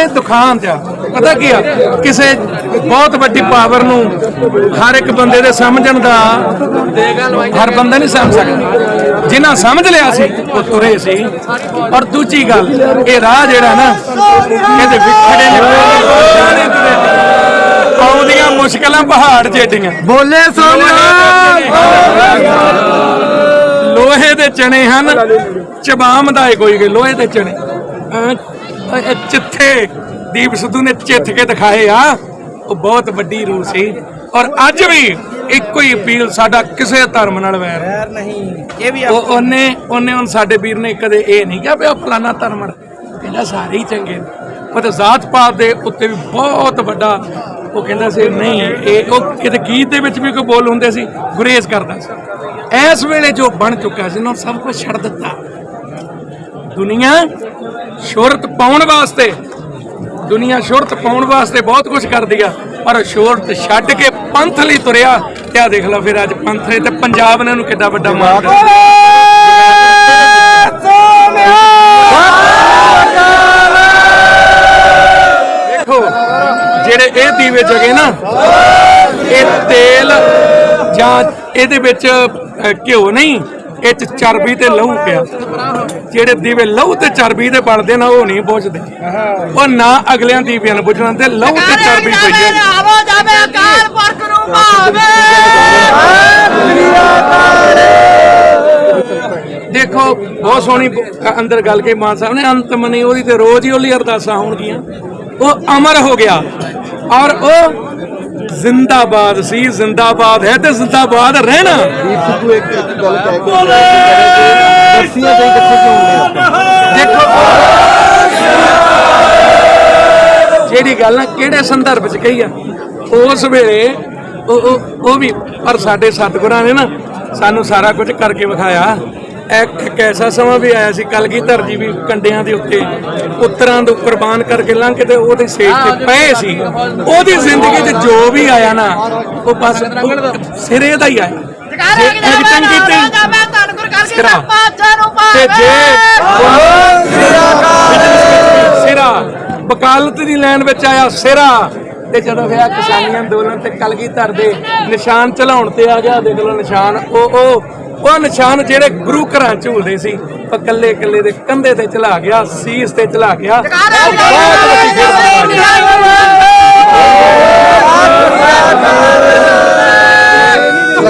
ਇਹ ਦੁਖਾਂਤ ਆ। ਪਤਾ ਕੀ ਆ? ਕਿਸੇ ਬਹੁਤ ਵੱਡੀ ਪਾਵਰ ਨੂੰ ਹਰ ਇੱਕ ਬੰਦੇ ਦੇ ਸਮਝਣ ਦਾ ਹਰ ਬੰਦਾ ਨਹੀਂ ਸਮਝ ਸਕਦਾ। ਜਿਨ੍ਹਾਂ ਸਮਝ ਲਿਆ ਸੀ ਉਹ ਤੁਰੇ ਸੀ। ਔਰ ਦੂਜੀ ਗੱਲ ਇਹ ਰਾਹ ਜਿਹੜਾ ਨਾ ਇਹਦੇ ਵਿਖੜੇ ਨੇ। ਤੁਰੇ ਆਉਂਦੀਆਂ ਮੁਸ਼ਕਲਾਂ ਪਹਾੜ ਜੇਡੀਆਂ। ਬੋਲੇ ਲੋਹੇ ਦੇ ਚਣੇ ਹਨ। ਚਬਾਮ ਦਾ ਕੋਈ ਲੋਹੇ ਦੇ ਚਣੇ ਚਿੱਥੇ ਦੀਪ ਸਿੱਧੂ ਨੇ ਚਿੱਥ ਕੇ ਦਿਖਾਏ ਆ। ਉਹ ਬਹੁਤ ਵੱਡੀ ਰੂਹ ਸੀ। ਔਰ ਅੱਜ ਵੀ ਇੱਕੋ ਹੀ ਅਪੀਲ ਸਾਡਾ ਕਿਸੇ ਧਰਮ ਨਾਲ ਵੈਰ ਨਹੀਂ। ਨਹੀਂ। ਇਹ ਵੀ ਉਹ ਉਹਨੇ ਉਹਨੇ ਹੁਣ ਸਾਡੇ ਵੀਰ ਨੇ ਕਦੇ ਇਹ ਨਹੀਂ ਕਿਹਾ ਵੀ ਉਹ ਫਲਾਨਾ ਧਰਮ ਹੈ। ਕਹਿੰਦਾ ਸਾਰੇ ਹੀ ਚੰਗੇ ਨੇ। ਉਹ ਤੇ ਜ਼ਾਤ ਪਾਤ ਦੇ ਉੱਤੇ ਵੀ ਬਹੁਤ ਵੱਡਾ ਉਹ ਕਹਿੰਦਾ ਸੀ ਨਹੀਂ ਇਹ ਉਹ ਕਿਤੇ ਗੀਤ ਦੇ ਵਿੱਚ ਵੀ ਕੋਈ ਬੋਲ ਹੁੰਦੇ ਸੀ ਗੁਰੇਜ਼ ਕਰਦਾ ਸੀ। ਇਸ ਵੇਲੇ ਜੋ ਬਣ ਚੁੱਕਾ ਸੀ ਨਾ ਉਹ ਸਭ ਕੁਝ ਛੱਡ ਦਿੱਤਾ। ਦੁਨੀਆ ਸ਼ੋਹਰਤ ਪਾਉਣ ਵਾਸਤੇ ਦੁਨੀਆ ਸ਼ੋਹਰਤ ਪਾਉਣ ਵਾਸਤੇ ਬਹੁਤ ਕੁਝ ਕਰਦੀ ਆ ਪਰ ਸ਼ੋਹਰਤ ਛੱਡ ਕੇ ਪੰਥ ਲਈ ਤੁਰਿਆ ਤੇ ਆ ਦੇਖ ਲਓ ਫਿਰ ਅੱਜ ਪੰਥ ਨੇ ਤੇ ਪੰਜਾਬ ਨੇ ਉਹਨੂੰ ਕਿੱਡਾ ਵੱਡਾ ਮਾਰ ਦੇਖੋ ਜਿਹੜੇ ਇਹ ਦੀਵੇ ਜਗੇ ਨਾ ਇਹ ਤੇਲ ਜਾਂ ਇਹਦੇ ਵਿੱਚ ਘਿਓ ਨਹੀਂ ਇਹ ਚ ਚਰਬੀ ਤੇ ਲਹੂ ਪਿਆ। ਜਿਹੜੇ ਦੀਵੇ ਲਹੂ ਤੇ ਚਰਬੀ ਦੇ ਬਣਦੇ ਨਾ ਉਹ ਨਹੀਂ ਬੁਝਦੇ। ਉਹ ਨਾ ਅਗਲਿਆਂ ਦੀਵਿਆਂ ਨੂੰ ਬੁਝਣਾ ਤੇ ਲਹੂ ਤੇ ਚਰਬੀ ਪਈ ਹੈ ਆਵੋ ਜਾਵੇ ਅਕਾਲ ਪੁਰਖ ਨੂੰ ਭਾਵੇ। ਦੇਖੋ ਬਹੁਤ ਸੋਹਣੀ ਅੰਦਰ ਗੱਲ ਕੇ ਮਾਨ ਸਾਹਿਬ ਨੇ ਅੰਤ ਮਨੀ ਉਹਦੀ ਤੇ ਰੋਜ਼ ਹੀ ਉਹਲੀ ਅਰਦਾਸਾਂ ਹੋਣਗੀਆਂ। ਉਹ ਅਮਰ ਹੋ ਗਿਆ। ਔਰ ਉਹ ਜ਼ਿੰਦਾਬਾਦ ਸੀ ਜ਼ਿੰਦਾਬਾਦ ਹੈ ਤੇ ਜ਼ਿੰਦਾਬਾਦ ਰਹਿਣਾ। ਸਿੱਧੂ ਇੱਕ ਇੱਕ ਗੱਲ ਕਹਿ ਕੇ ਦੱਸੀਆਂ ਤੇ ਕਿੱਥੇ ਕਿਉਂ ਹੁੰਦੇ ਆਪਾਂ ਦੇਖੋ। ਜਿਹੜੀ ਗੱਲ ਨਾ ਕਿਹੜੇ ਸੰਦਰਭ ਚ ਕਹੀ ਆ? ਉਸ ਵੇਲੇ ਉਹ ਉਹ ਵੀ ਪਰ ਸਾਡੇ ਸਤਿਗੁਰਾਂ ਨੇ ਨਾ ਸਾਨੂੰ ਸਾਰਾ ਕੁਝ ਕਰਕੇ ਵਿਖਾਇਆ। ਇੱਕ ਇੱਕ ਐਸਾ ਸਮਾਂ ਵੀ ਆਇਆ ਸੀ ਕਲਗੀਧਰ ਜੀ ਵੀ ਕੰਡਿਆਂ ਦੇ ਉੱਤੇ ਉਤਰਾਂ ਤੋਂ ਕੁਰਬਾਨ ਕਰਕੇ ਲੰਘ ਕੇ ਤੇ ਉਹਦੇ ਸੇਜ ਤੇ ਪਏ ਸੀ। ਉਹਦੀ ਜ਼ਿੰਦਗੀ 'ਚ ਜੋ ਵੀ ਆਇਆ ਨਾ ਉਹ ਬਸ ਸਿਰੇ ਦਾ ਹੀ ਆਇਆ। ਜੇ ਐਕਟਿੰਗ ਕੀਤੀ ਜਾਵੇ ਧੰਨ ਗੁਰ ਕਰਕੇ। ਪਾਚਾ ਨੂੰ ਤੇ ਜੇ ਸਿਰਾ ਵਕਾਲਤ ਦੀ ਲਾਈਨ ਵਿੱਚ ਆਇਆ ਸਿਰਾ। ਤੇ ਜਦੋਂ ਹੋਇਆ ਕਿਸਾਨੀ ਅੰਦੋਲਨ ਤੇ ਕਲਗੀਧਰ ਦੇ ਨਿਸ਼ਾਨ ਚਲਾਉਣ ਤੇ ਆ ਗਿਆ ਦੇਖ ਲਓ ਨਿਸ਼ਾਨ। ਉਹ ਉਹ ਉਹ ਨਿਸ਼ਾਨ ਜਿਹੜੇ ਗੁਰੂ ਘਰਾਂ ਝੂਲਦੇ ਸੀ ਉਹ ਕੱਲੇ ਕੱਲੇ ਦੇ ਕੰਧੇ ਤੇ ਚਲਾ ਗਿਆ ਸੀਸ ਤੇ ਚਲਾ ਗਿਆ। ਬਹੁਤ ਵੱਡੀ